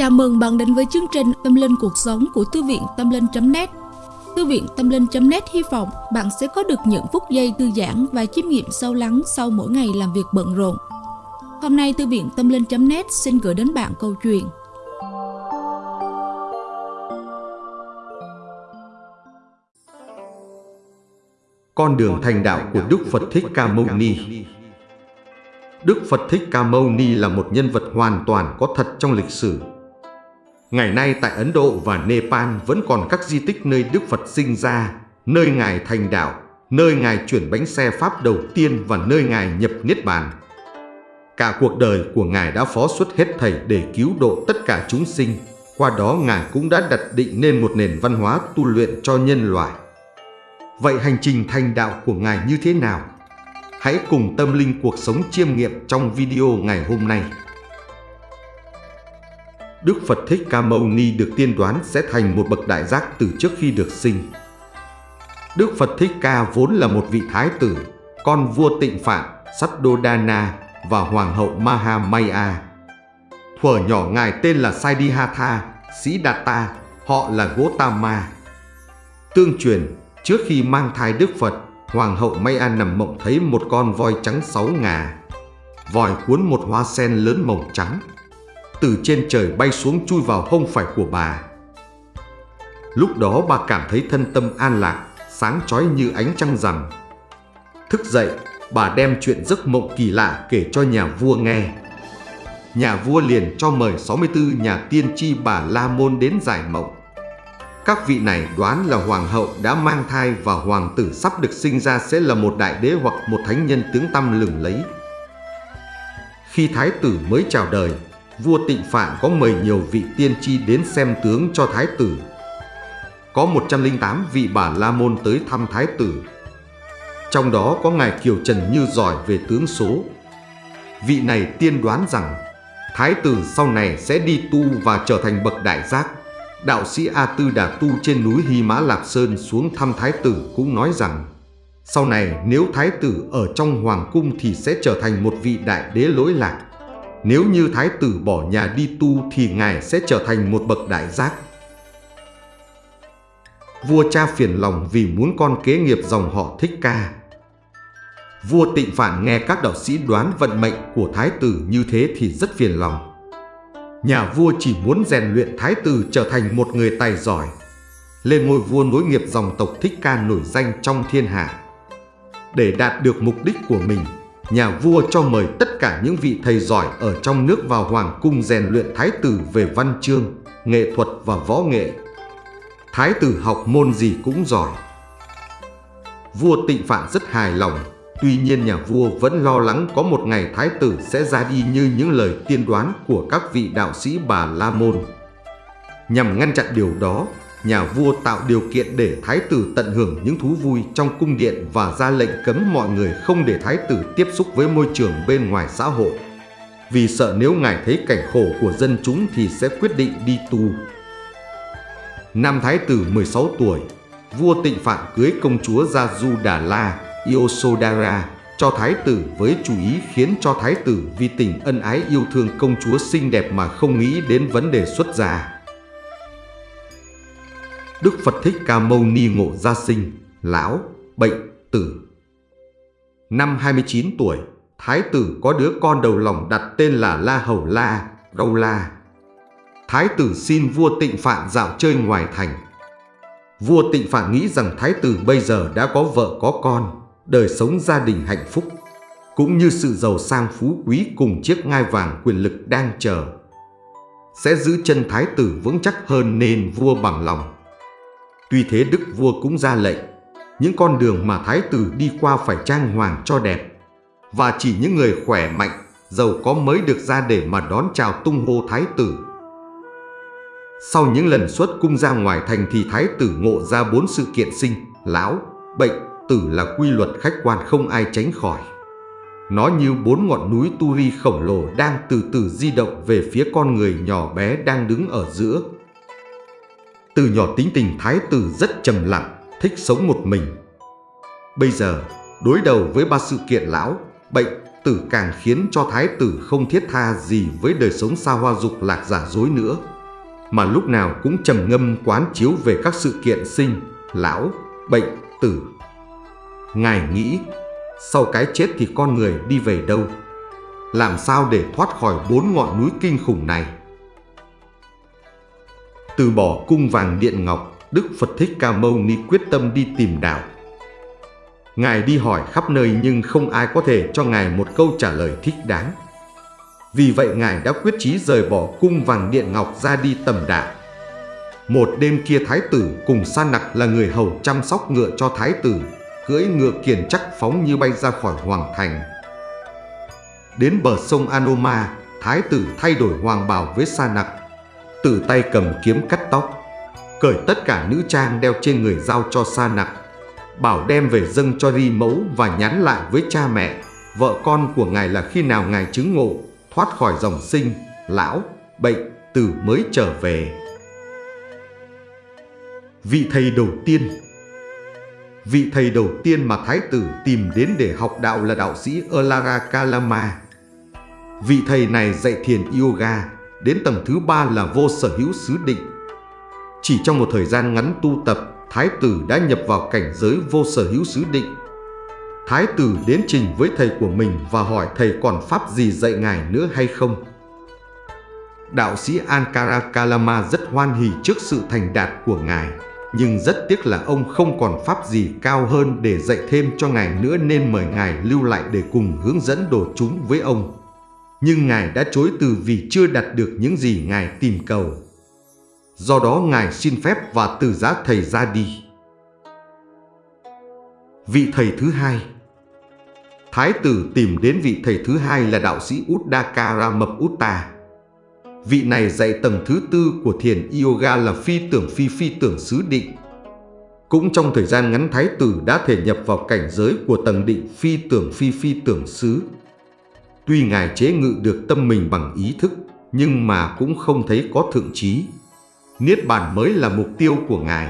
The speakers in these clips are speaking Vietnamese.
Chào mừng bạn đến với chương trình Tâm Linh Cuộc Sống của Thư viện Tâm Linh.net Thư viện Tâm Linh.net hy vọng bạn sẽ có được những phút giây thư giãn và chiêm nghiệm sâu lắng sau mỗi ngày làm việc bận rộn. Hôm nay Thư viện Tâm Linh.net xin gửi đến bạn câu chuyện Con đường thành đạo của Đức Phật Thích Ca Mâu Ni Đức Phật Thích Ca Mâu Ni là một nhân vật hoàn toàn có thật trong lịch sử. Ngày nay tại Ấn Độ và Nepal vẫn còn các di tích nơi Đức Phật sinh ra, nơi Ngài thành đạo, nơi Ngài chuyển bánh xe Pháp đầu tiên và nơi Ngài nhập Niết Bàn. Cả cuộc đời của Ngài đã phó xuất hết thảy để cứu độ tất cả chúng sinh, qua đó Ngài cũng đã đặt định nên một nền văn hóa tu luyện cho nhân loại. Vậy hành trình thành đạo của Ngài như thế nào? Hãy cùng tâm linh cuộc sống chiêm nghiệm trong video ngày hôm nay. Đức Phật Thích Ca Mâu Ni được tiên đoán sẽ thành một bậc đại giác từ trước khi được sinh. Đức Phật Thích Ca vốn là một vị thái tử, con vua tịnh phạn Saddodana và hoàng hậu Mahamaya. Thuở nhỏ ngài tên là Siddhartha, Sĩ Đạt Ta, họ là Gotama. Tương truyền, trước khi mang thai Đức Phật, Hoàng hậu Maya nằm mộng thấy một con voi trắng sáu ngà. Vòi cuốn một hoa sen lớn màu trắng. Từ trên trời bay xuống chui vào hông phải của bà. Lúc đó bà cảm thấy thân tâm an lạc, sáng chói như ánh trăng rằm. Thức dậy, bà đem chuyện giấc mộng kỳ lạ kể cho nhà vua nghe. Nhà vua liền cho mời 64 nhà tiên tri bà La Môn đến giải mộng. Các vị này đoán là hoàng hậu đã mang thai và hoàng tử sắp được sinh ra sẽ là một đại đế hoặc một thánh nhân tướng tăm lừng lấy. Khi thái tử mới chào đời, vua tịnh phạn có mời nhiều vị tiên tri đến xem tướng cho thái tử. Có 108 vị bà la môn tới thăm thái tử. Trong đó có ngài Kiều Trần Như giỏi về tướng số. Vị này tiên đoán rằng thái tử sau này sẽ đi tu và trở thành bậc đại giác đạo sĩ A Tư Đà Tu trên núi Hy Mã Lạp Sơn xuống thăm Thái tử cũng nói rằng, sau này nếu Thái tử ở trong Hoàng cung thì sẽ trở thành một vị đại đế lỗi lạc. Nếu như Thái tử bỏ nhà đi tu thì Ngài sẽ trở thành một bậc đại giác. Vua cha phiền lòng vì muốn con kế nghiệp dòng họ Thích Ca. Vua tịnh phản nghe các đạo sĩ đoán vận mệnh của Thái tử như thế thì rất phiền lòng nhà vua chỉ muốn rèn luyện thái tử trở thành một người tài giỏi, lên ngôi vua nối nghiệp dòng tộc Thích Ca nổi danh trong thiên hạ. Để đạt được mục đích của mình, nhà vua cho mời tất cả những vị thầy giỏi ở trong nước vào hoàng cung rèn luyện thái tử về văn chương, nghệ thuật và võ nghệ. Thái tử học môn gì cũng giỏi. Vua tịnh phạn rất hài lòng Tuy nhiên nhà vua vẫn lo lắng có một ngày thái tử sẽ ra đi như những lời tiên đoán của các vị đạo sĩ Bà La Môn. Nhằm ngăn chặn điều đó, nhà vua tạo điều kiện để thái tử tận hưởng những thú vui trong cung điện và ra lệnh cấm mọi người không để thái tử tiếp xúc với môi trường bên ngoài xã hội. Vì sợ nếu ngài thấy cảnh khổ của dân chúng thì sẽ quyết định đi tu. Năm thái tử 16 tuổi, vua tịnh phạn cưới công chúa Gia Du Đà La Iosodara, cho thái tử với chủ ý khiến cho thái tử vì tình ân ái yêu thương công chúa xinh đẹp mà không nghĩ đến vấn đề xuất gia. Đức Phật Thích Ca Mâu Ni ngộ gia sinh, lão, bệnh, tử. Năm 29 tuổi, thái tử có đứa con đầu lòng đặt tên là La Hầu La, Đâu La. Thái tử xin vua tịnh phạn dạo chơi ngoài thành. Vua tịnh phạn nghĩ rằng thái tử bây giờ đã có vợ có con, đời sống gia đình hạnh phúc, cũng như sự giàu sang phú quý cùng chiếc ngai vàng quyền lực đang chờ. Sẽ giữ chân thái tử vững chắc hơn nên vua bằng lòng. Tuy thế đức vua cũng ra lệnh, những con đường mà thái tử đi qua phải trang hoàng cho đẹp, và chỉ những người khỏe mạnh, giàu có mới được ra để mà đón chào tung hô thái tử. Sau những lần xuất cung ra ngoài thành thì thái tử ngộ ra bốn sự kiện sinh, lão, bệnh, tử là quy luật khách quan không ai tránh khỏi. Nó như bốn ngọn núi Turi khổng lồ đang từ từ di động về phía con người nhỏ bé đang đứng ở giữa. Từ nhỏ tính tình thái tử rất trầm lặng, thích sống một mình. Bây giờ, đối đầu với ba sự kiện lão, bệnh, tử càng khiến cho thái tử không thiết tha gì với đời sống xa hoa dục lạc giả dối nữa, mà lúc nào cũng trầm ngâm quán chiếu về các sự kiện sinh, lão, bệnh, tử. Ngài nghĩ, sau cái chết thì con người đi về đâu? Làm sao để thoát khỏi bốn ngọn núi kinh khủng này? Từ bỏ cung vàng điện ngọc, Đức Phật Thích Ca Mâu Ni quyết tâm đi tìm đạo. Ngài đi hỏi khắp nơi nhưng không ai có thể cho Ngài một câu trả lời thích đáng. Vì vậy Ngài đã quyết chí rời bỏ cung vàng điện ngọc ra đi tầm đạo. Một đêm kia Thái tử cùng Sa Nặc là người hầu chăm sóc ngựa cho Thái tử, cưỡi ngựa kiền chắc phóng như bay ra khỏi hoàng thành. Đến bờ sông Anoma, Thái tử thay đổi hoàng bào với Sa Nặc, tự tay cầm kiếm cắt tóc, cởi tất cả nữ trang đeo trên người giao cho Sa Nặc, bảo đem về dâng cho ri mẫu và nhắn lại với cha mẹ, vợ con của ngài là khi nào ngài chứng ngộ, thoát khỏi dòng sinh, lão, bệnh, tử mới trở về. Vị thầy đầu tiên Vị thầy đầu tiên mà Thái tử tìm đến để học đạo là đạo sĩ Alara Kalama. Vị thầy này dạy thiền yoga, đến tầng thứ ba là vô sở hữu xứ định. Chỉ trong một thời gian ngắn tu tập, Thái tử đã nhập vào cảnh giới vô sở hữu xứ định. Thái tử đến trình với thầy của mình và hỏi thầy còn pháp gì dạy ngài nữa hay không. Đạo sĩ Ankara Kalama rất hoan hỉ trước sự thành đạt của ngài, nhưng rất tiếc là ông không còn pháp gì cao hơn để dạy thêm cho ngài nữa nên mời ngài lưu lại để cùng hướng dẫn đồ chúng với ông. Nhưng ngài đã chối từ vì chưa đạt được những gì ngài tìm cầu. Do đó Ngài xin phép và từ giá thầy ra đi. Vị thầy thứ hai Thái tử tìm đến vị thầy thứ hai là đạo sĩ Uddakara Mập Utta. Vị này dạy tầng thứ tư của thiền yoga là phi tưởng phi phi tưởng xứ định. Cũng trong thời gian ngắn Thái tử đã thể nhập vào cảnh giới của tầng định phi tưởng phi phi tưởng xứ. Tuy Ngài chế ngự được tâm mình bằng ý thức, nhưng mà cũng không thấy có thượng trí. Niết bàn mới là mục tiêu của Ngài.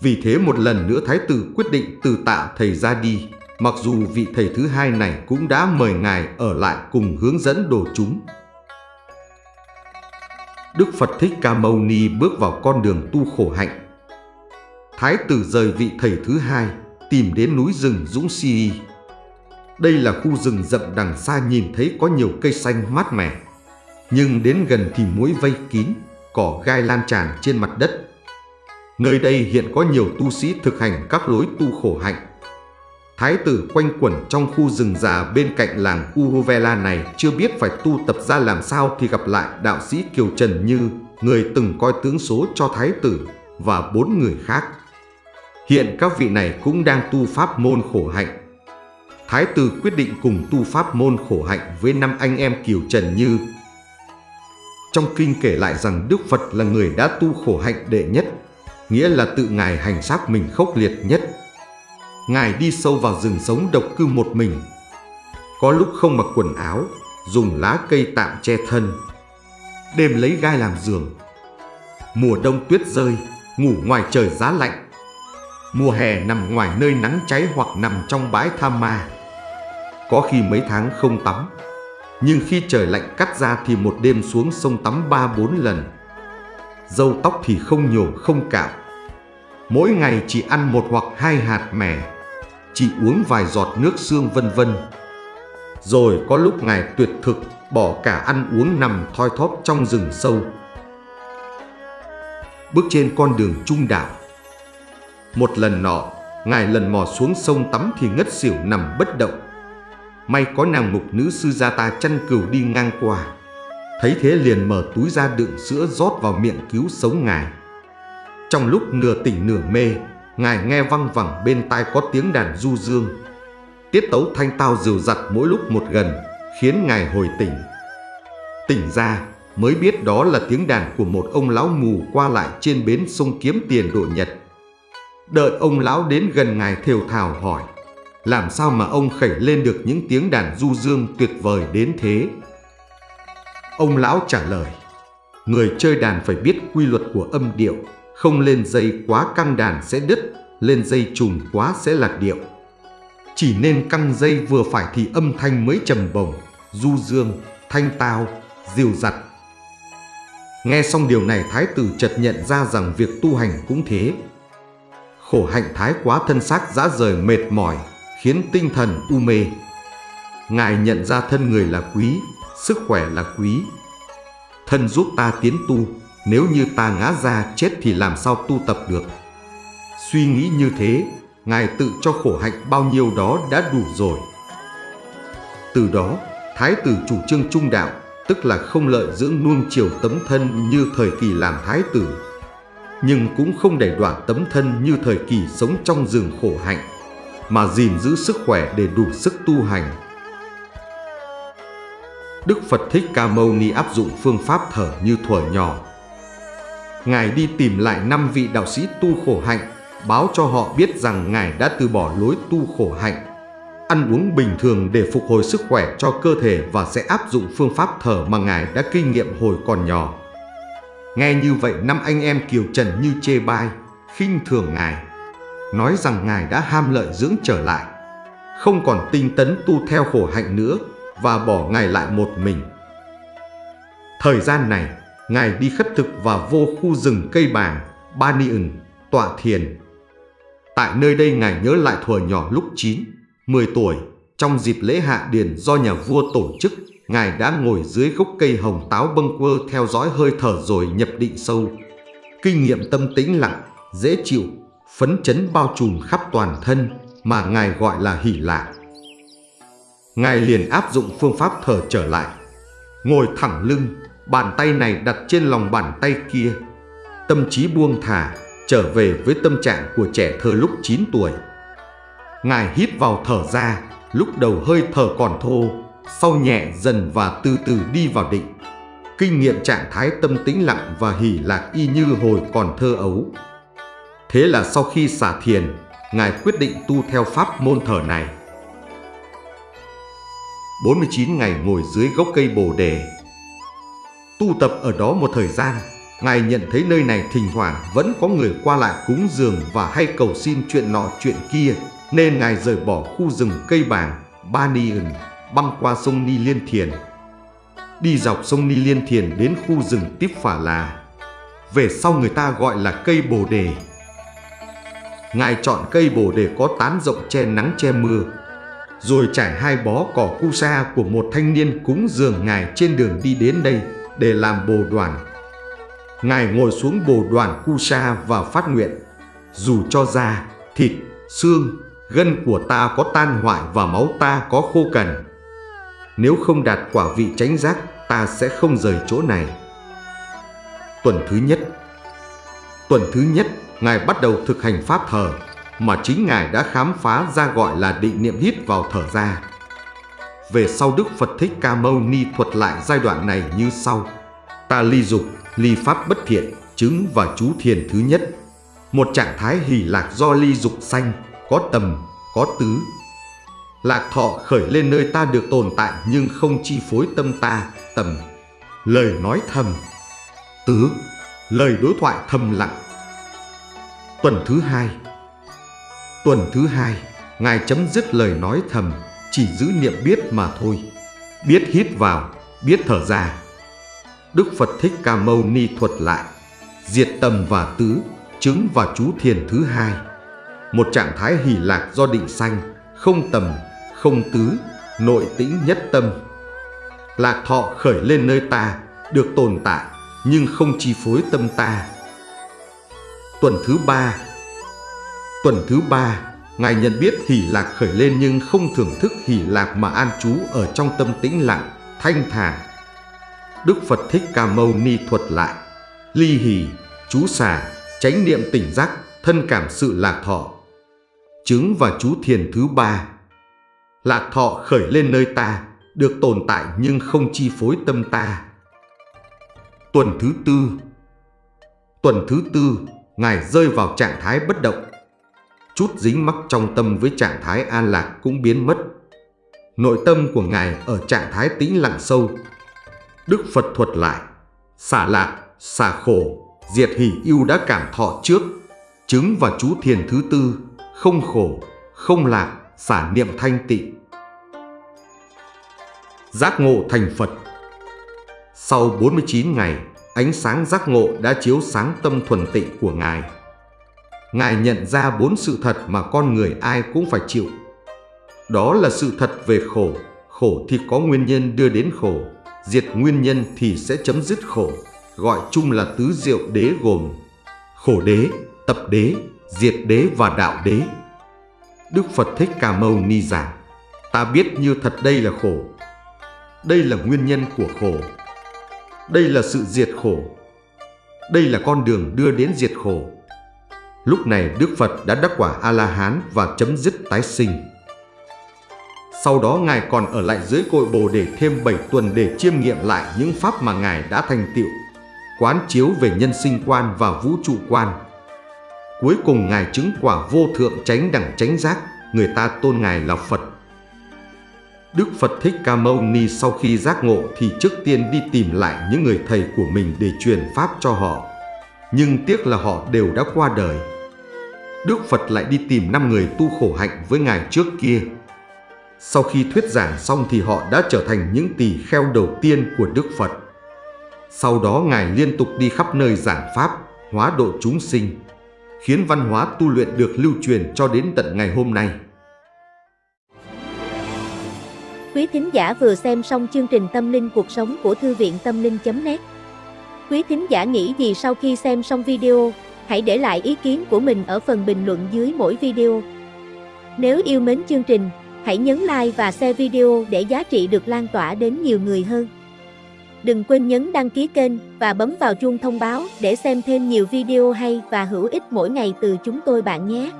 Vì thế một lần nữa Thái tử quyết định từ tạ thầy ra đi, mặc dù vị thầy thứ hai này cũng đã mời Ngài ở lại cùng hướng dẫn đồ chúng. Đức Phật Thích Ca Mâu Ni bước vào con đường tu khổ hạnh. Thái tử rời vị thầy thứ hai, tìm đến núi rừng Dũng Si. Đây là khu rừng rậm đằng xa nhìn thấy có nhiều cây xanh mát mẻ. Nhưng đến gần thì muối vây kín, cỏ gai lan tràn trên mặt đất. Nơi đây hiện có nhiều tu sĩ thực hành các lối tu khổ hạnh. Thái tử quanh quẩn trong khu rừng già bên cạnh làng Uruvela này chưa biết phải tu tập ra làm sao thì gặp lại đạo sĩ Kiều Trần Như, người từng coi tướng số cho Thái tử và bốn người khác. Hiện các vị này cũng đang tu pháp môn khổ hạnh. Thái tử quyết định cùng tu pháp môn khổ hạnh với năm anh em Kiều Trần Như trong kinh kể lại rằng Đức Phật là người đã tu khổ hạnh đệ nhất, nghĩa là tự Ngài hành xác mình khốc liệt nhất. Ngài đi sâu vào rừng sống độc cư một mình. Có lúc không mặc quần áo, dùng lá cây tạm che thân. Đêm lấy gai làm giường. Mùa đông tuyết rơi, ngủ ngoài trời giá lạnh. Mùa hè nằm ngoài nơi nắng cháy hoặc nằm trong bãi tham ma. Có khi mấy tháng không tắm, nhưng khi trời lạnh cắt ra thì một đêm xuống sông tắm ba bốn lần. Dâu tóc thì không nhổ không cạo. Mỗi ngày chỉ ăn một hoặc hai hạt mè chỉ uống vài giọt nước xương vân vân. Rồi có lúc ngài tuyệt thực bỏ cả ăn uống nằm thoi thóp trong rừng sâu. Bước trên con đường trung đạo. Một lần nọ, ngài lần mò xuống sông tắm thì ngất xỉu nằm bất động. May có nàng mục nữ sư gia ta chăn cừu đi ngang qua. Thấy thế liền mở túi ra đựng sữa rót vào miệng cứu sống ngài. Trong lúc nửa tỉnh nửa mê, Ngài nghe văng vẳng bên tai có tiếng đàn du dương. Tiết tấu thanh tao dìu dặt mỗi lúc một gần, Khiến ngài hồi tỉnh. Tỉnh ra, mới biết đó là tiếng đàn của một ông lão mù qua lại trên bến sông kiếm tiền độ nhật. Đợi ông lão đến gần ngài thều thào hỏi làm sao mà ông khẩy lên được những tiếng đàn du dương tuyệt vời đến thế? Ông lão trả lời, người chơi đàn phải biết quy luật của âm điệu, không lên dây quá căng đàn sẽ đứt, lên dây trùng quá sẽ lạc điệu. Chỉ nên căng dây vừa phải thì âm thanh mới trầm bổng, du dương, thanh tao, dìu dặt. Nghe xong điều này thái tử chợt nhận ra rằng việc tu hành cũng thế. Khổ hạnh thái quá thân xác dã rời mệt mỏi, khiến tinh thần u mê. Ngài nhận ra thân người là quý, sức khỏe là quý. Thân giúp ta tiến tu, nếu như ta ngã ra chết thì làm sao tu tập được. Suy nghĩ như thế, Ngài tự cho khổ hạnh bao nhiêu đó đã đủ rồi. Từ đó, Thái tử chủ trương trung đạo, tức là không lợi dưỡng nuông chiều tấm thân như thời kỳ làm thái tử, nhưng cũng không để đoạn tấm thân như thời kỳ sống trong rừng khổ hạnh, mà gìn giữ sức khỏe để đủ sức tu hành. Đức Phật Thích Ca Mâu Ni áp dụng phương pháp thở như thuở nhỏ. Ngài đi tìm lại năm vị đạo sĩ tu khổ hạnh, báo cho họ biết rằng Ngài đã từ bỏ lối tu khổ hạnh, ăn uống bình thường để phục hồi sức khỏe cho cơ thể và sẽ áp dụng phương pháp thở mà Ngài đã kinh nghiệm hồi còn nhỏ. Nghe như vậy năm anh em Kiều Trần như chê bai, khinh thường Ngài, nói rằng Ngài đã ham lợi dưỡng trở lại, không còn tinh tấn tu theo khổ hạnh nữa và bỏ Ngài lại một mình. Thời gian này, Ngài đi khất thực và vô khu rừng cây bàng, Ba Ni ừng, tọa thiền. Tại nơi đây Ngài nhớ lại thuở nhỏ lúc 9, 10 tuổi, trong dịp lễ hạ điền do nhà vua tổ chức, Ngài đã ngồi dưới gốc cây hồng táo bâng quơ theo dõi hơi thở rồi nhập định sâu. Kinh nghiệm tâm tĩnh lặng, dễ chịu, phấn chấn bao trùm khắp toàn thân mà Ngài gọi là hỷ lạc. Ngài liền áp dụng phương pháp thở trở lại. Ngồi thẳng lưng, bàn tay này đặt trên lòng bàn tay kia. Tâm trí buông thả, trở về với tâm trạng của trẻ thơ lúc 9 tuổi. Ngài hít vào thở ra, lúc đầu hơi thở còn thô, sau nhẹ dần và từ từ đi vào định. Kinh nghiệm trạng thái tâm tĩnh lặng và hỷ lạc y như hồi còn thơ ấu. Thế là sau khi xả thiền, Ngài quyết định tu theo pháp môn thở này. 49 ngày ngồi dưới gốc cây bồ đề. Tu tập ở đó một thời gian, Ngài nhận thấy nơi này thỉnh thoảng vẫn có người qua lại cúng dường và hay cầu xin chuyện nọ chuyện kia, nên Ngài rời bỏ khu rừng cây bàng, Ba Ni Ừng, băng qua sông Ni Liên Thiền. Đi dọc sông Ni Liên Thiền đến khu rừng Tiếp Phả Là. Về sau người ta gọi là cây Bồ Đề. Ngài chọn cây Bồ Đề có tán rộng che nắng che mưa, rồi trải hai bó cỏ cu sa của một thanh niên cúng dường Ngài trên đường đi đến đây để làm bồ đoàn. Ngài ngồi xuống bồ đoàn cu sa và phát nguyện, dù cho da, thịt, xương, gân của ta có tan hoại và máu ta có khô cằn. Nếu không đạt quả vị tránh giác, ta sẽ không rời chỗ này. Tuần thứ nhất Tuần thứ nhất, Ngài bắt đầu thực hành pháp thở mà chính Ngài đã khám phá ra gọi là định niệm hít vào thở ra. Về sau Đức Phật Thích Ca Mâu Ni thuật lại giai đoạn này như sau. Ta ly dục, ly pháp bất thiện, chứng và chú thiền thứ nhất. Một trạng thái hỷ lạc do ly dục sanh, có tầm, có tứ. Lạc thọ khởi lên nơi ta được tồn tại nhưng không chi phối tâm ta, tầm. Lời nói thầm, tứ, lời đối thoại thầm lặng. Tuần thứ hai Tuần thứ hai, Ngài chấm dứt lời nói thầm, chỉ giữ niệm biết mà thôi. Biết hít vào, biết thở ra. Đức Phật Thích Ca Mâu Ni thuật lại, diệt tầm và tứ, chứng và chú thiền thứ hai. Một trạng thái hỷ lạc do định sanh, không tầm, không tứ, nội tĩnh nhất tâm. Lạc thọ khởi lên nơi ta, được tồn tại, nhưng không chi phối tâm ta. Tuần thứ ba Tuần thứ ba, Ngài nhận biết hỷ lạc khởi lên nhưng không thưởng thức hỷ lạc mà an trú ở trong tâm tĩnh lặng, thanh thản. Đức Phật Thích Ca Mâu Ni thuật lại, ly hỷ, chú xả, chánh niệm tỉnh giác, thân cảm sự lạc thọ. Chứng và chú thiền thứ ba, lạc thọ khởi lên nơi ta, được tồn tại nhưng không chi phối tâm ta. Tuần thứ tư Tuần thứ tư, Ngài rơi vào trạng thái bất động, chút dính mắc trong tâm với trạng thái an lạc cũng biến mất. Nội tâm của Ngài ở trạng thái tĩnh lặng sâu. Đức Phật thuật lại, xả lạc, xả khổ, diệt hỷ yêu đã cảm thọ trước, chứng và chú thiền thứ tư, không khổ, không lạc, xả niệm thanh tịnh. Giác ngộ thành Phật Sau 49 ngày, ánh sáng giác ngộ đã chiếu sáng tâm thuần tịnh của Ngài. Ngài nhận ra bốn sự thật mà con người ai cũng phải chịu. Đó là sự thật về khổ, khổ thì có nguyên nhân đưa đến khổ, diệt nguyên nhân thì sẽ chấm dứt khổ, gọi chung là tứ diệu đế gồm khổ đế, tập đế, diệt đế và đạo đế. Đức Phật Thích Ca Mâu Ni giảng, ta biết như thật đây là khổ. Đây là nguyên nhân của khổ. Đây là sự diệt khổ. Đây là con đường đưa đến diệt khổ. Lúc này Đức Phật đã đắc quả A-la-hán và chấm dứt tái sinh. Sau đó Ngài còn ở lại dưới cội bồ để thêm 7 tuần để chiêm nghiệm lại những pháp mà Ngài đã thành tựu, quán chiếu về nhân sinh quan và vũ trụ quan. Cuối cùng Ngài chứng quả vô thượng chánh đẳng chánh giác, người ta tôn Ngài là Phật. Đức Phật Thích Ca Mâu Ni sau khi giác ngộ thì trước tiên đi tìm lại những người thầy của mình để truyền pháp cho họ. Nhưng tiếc là họ đều đã qua đời. Đức Phật lại đi tìm năm người tu khổ hạnh với Ngài trước kia. Sau khi thuyết giảng xong thì họ đã trở thành những tỳ kheo đầu tiên của Đức Phật. Sau đó Ngài liên tục đi khắp nơi giảng Pháp, hóa độ chúng sinh, khiến văn hóa tu luyện được lưu truyền cho đến tận ngày hôm nay. Quý thính giả vừa xem xong chương trình Tâm linh cuộc sống của Thư viện Tâm linh.net Quý thính giả nghĩ gì sau khi xem xong video, hãy để lại ý kiến của mình ở phần bình luận dưới mỗi video. Nếu yêu mến chương trình, hãy nhấn like và share video để giá trị được lan tỏa đến nhiều người hơn. Đừng quên nhấn đăng ký kênh và bấm vào chuông thông báo để xem thêm nhiều video hay và hữu ích mỗi ngày từ chúng tôi bạn nhé.